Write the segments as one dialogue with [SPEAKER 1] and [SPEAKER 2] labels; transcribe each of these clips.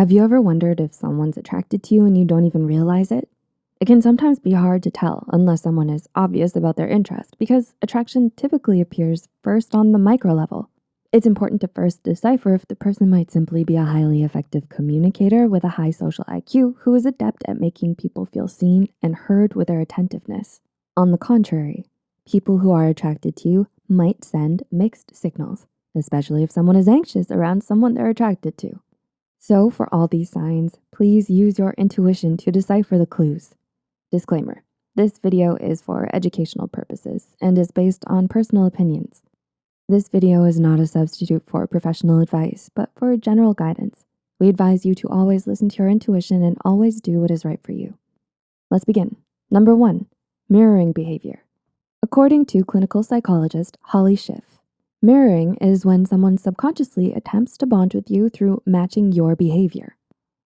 [SPEAKER 1] Have you ever wondered if someone's attracted to you and you don't even realize it? It can sometimes be hard to tell unless someone is obvious about their interest because attraction typically appears first on the micro level. It's important to first decipher if the person might simply be a highly effective communicator with a high social IQ who is adept at making people feel seen and heard with their attentiveness. On the contrary, people who are attracted to you might send mixed signals, especially if someone is anxious around someone they're attracted to. So for all these signs, please use your intuition to decipher the clues. Disclaimer, this video is for educational purposes and is based on personal opinions. This video is not a substitute for professional advice, but for general guidance. We advise you to always listen to your intuition and always do what is right for you. Let's begin. Number one, mirroring behavior. According to clinical psychologist Holly Schiff, Mirroring is when someone subconsciously attempts to bond with you through matching your behavior.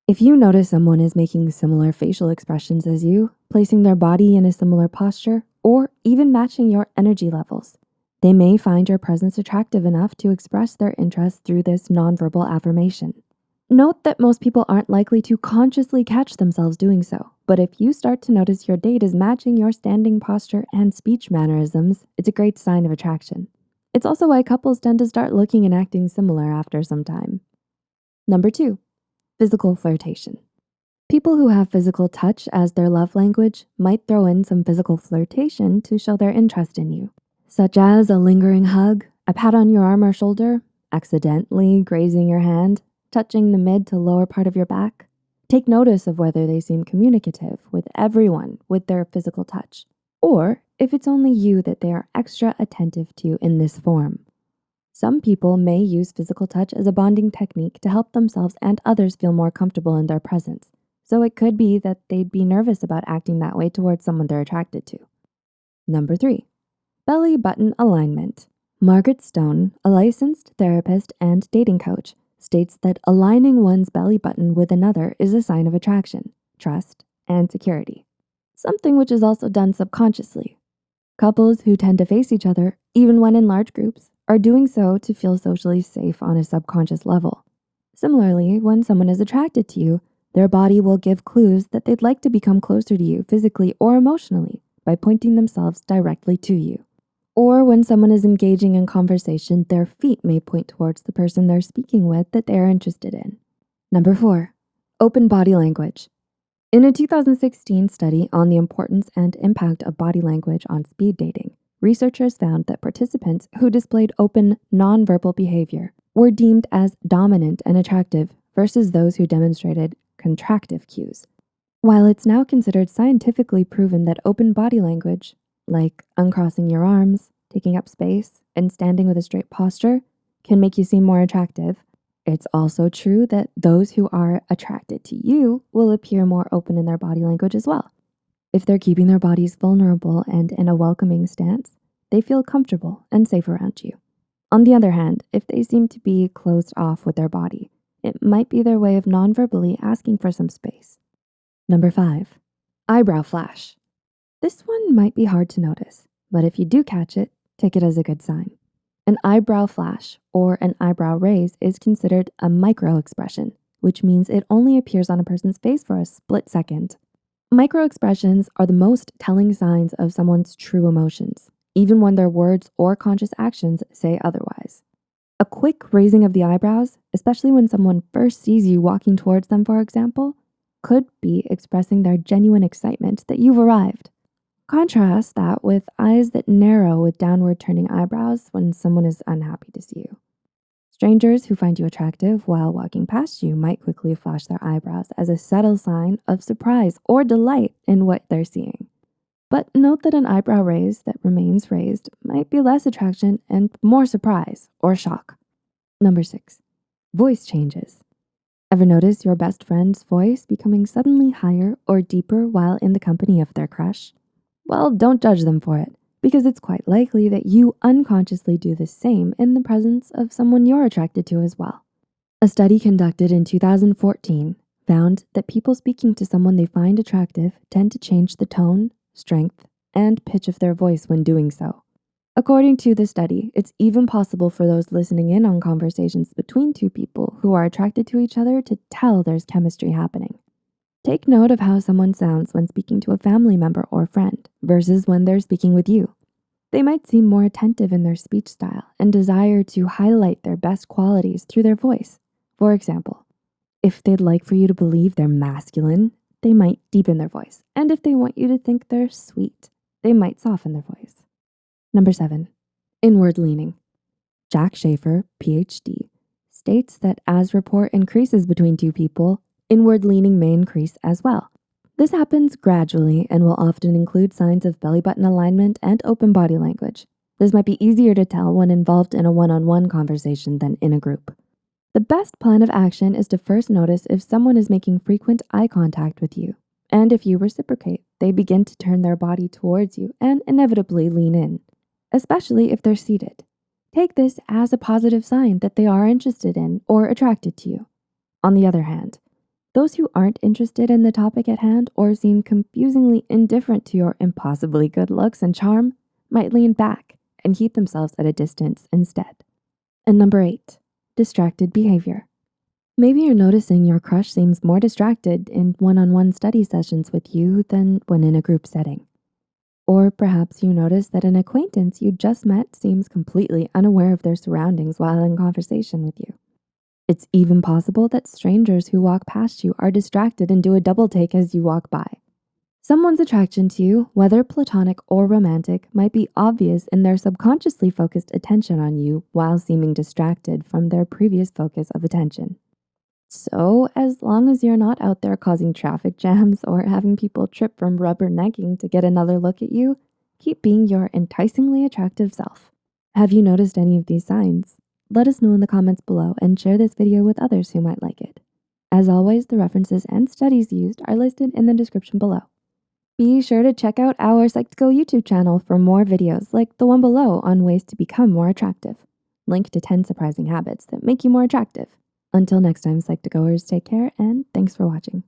[SPEAKER 1] If you notice someone is making similar facial expressions as you, placing their body in a similar posture, or even matching your energy levels, they may find your presence attractive enough to express their interest through this nonverbal affirmation. Note that most people aren't likely to consciously catch themselves doing so, but if you start to notice your date is matching your standing posture and speech mannerisms, it's a great sign of attraction. It's also why couples tend to start looking and acting similar after some time. Number two, physical flirtation. People who have physical touch as their love language might throw in some physical flirtation to show their interest in you, such as a lingering hug, a pat on your arm or shoulder, accidentally grazing your hand, touching the mid to lower part of your back. Take notice of whether they seem communicative with everyone with their physical touch, or if it's only you that they are extra attentive to in this form. Some people may use physical touch as a bonding technique to help themselves and others feel more comfortable in their presence. So it could be that they'd be nervous about acting that way towards someone they're attracted to. Number three, belly button alignment. Margaret Stone, a licensed therapist and dating coach, states that aligning one's belly button with another is a sign of attraction, trust, and security. Something which is also done subconsciously Couples who tend to face each other, even when in large groups, are doing so to feel socially safe on a subconscious level. Similarly, when someone is attracted to you, their body will give clues that they'd like to become closer to you physically or emotionally by pointing themselves directly to you. Or when someone is engaging in conversation, their feet may point towards the person they're speaking with that they are interested in. Number four, open body language. In a 2016 study on the importance and impact of body language on speed dating, researchers found that participants who displayed open, nonverbal behavior were deemed as dominant and attractive versus those who demonstrated contractive cues. While it's now considered scientifically proven that open body language, like uncrossing your arms, taking up space, and standing with a straight posture, can make you seem more attractive, it's also true that those who are attracted to you will appear more open in their body language as well. If they're keeping their bodies vulnerable and in a welcoming stance, they feel comfortable and safe around you. On the other hand, if they seem to be closed off with their body, it might be their way of non-verbally asking for some space. Number five, eyebrow flash. This one might be hard to notice, but if you do catch it, take it as a good sign. An eyebrow flash or an eyebrow raise is considered a micro expression, which means it only appears on a person's face for a split second. Micro expressions are the most telling signs of someone's true emotions, even when their words or conscious actions say otherwise. A quick raising of the eyebrows, especially when someone first sees you walking towards them, for example, could be expressing their genuine excitement that you've arrived. Contrast that with eyes that narrow with downward turning eyebrows when someone is unhappy to see you. Strangers who find you attractive while walking past you might quickly flash their eyebrows as a subtle sign of surprise or delight in what they're seeing. But note that an eyebrow raise that remains raised might be less attraction and more surprise or shock. Number six, voice changes. Ever notice your best friend's voice becoming suddenly higher or deeper while in the company of their crush? Well, don't judge them for it because it's quite likely that you unconsciously do the same in the presence of someone you're attracted to as well. A study conducted in 2014 found that people speaking to someone they find attractive tend to change the tone, strength, and pitch of their voice when doing so. According to the study, it's even possible for those listening in on conversations between two people who are attracted to each other to tell there's chemistry happening. Take note of how someone sounds when speaking to a family member or friend versus when they're speaking with you. They might seem more attentive in their speech style and desire to highlight their best qualities through their voice. For example, if they'd like for you to believe they're masculine, they might deepen their voice. And if they want you to think they're sweet, they might soften their voice. Number seven, inward leaning. Jack Schafer, PhD, states that as rapport increases between two people, inward leaning may increase as well. This happens gradually and will often include signs of belly button alignment and open body language. This might be easier to tell when involved in a one-on-one -on -one conversation than in a group. The best plan of action is to first notice if someone is making frequent eye contact with you. And if you reciprocate, they begin to turn their body towards you and inevitably lean in, especially if they're seated. Take this as a positive sign that they are interested in or attracted to you. On the other hand, those who aren't interested in the topic at hand or seem confusingly indifferent to your impossibly good looks and charm might lean back and keep themselves at a distance instead. And number eight, distracted behavior. Maybe you're noticing your crush seems more distracted in one-on-one -on -one study sessions with you than when in a group setting. Or perhaps you notice that an acquaintance you just met seems completely unaware of their surroundings while in conversation with you. It's even possible that strangers who walk past you are distracted and do a double take as you walk by. Someone's attraction to you, whether platonic or romantic, might be obvious in their subconsciously focused attention on you while seeming distracted from their previous focus of attention. So as long as you're not out there causing traffic jams or having people trip from rubbernecking to get another look at you, keep being your enticingly attractive self. Have you noticed any of these signs? Let us know in the comments below and share this video with others who might like it. As always, the references and studies used are listed in the description below. Be sure to check out our Psych2Go YouTube channel for more videos like the one below on ways to become more attractive. Link to 10 surprising habits that make you more attractive. Until next time, Psych2Goers, take care and thanks for watching.